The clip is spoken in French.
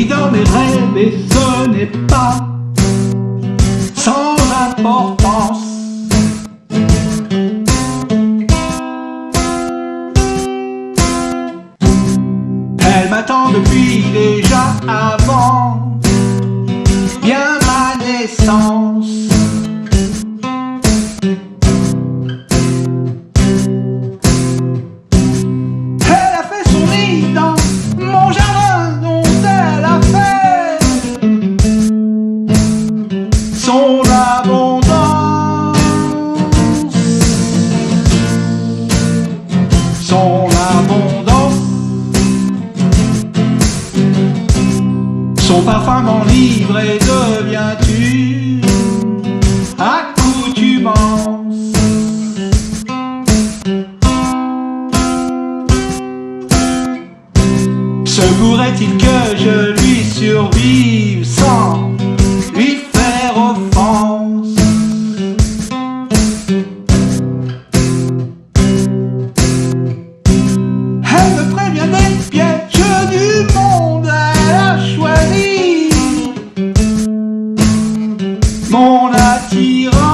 évident mes rêves et ce n'est pas sans importance. Elle m'attend depuis déjà avant bien ma naissance. Son abondance. Son parfum m'enivre et deviens-tu accoutumance? Se pourrait-il que je lui survive? Elle me prévient d'être du monde, elle a choisi mon attirant.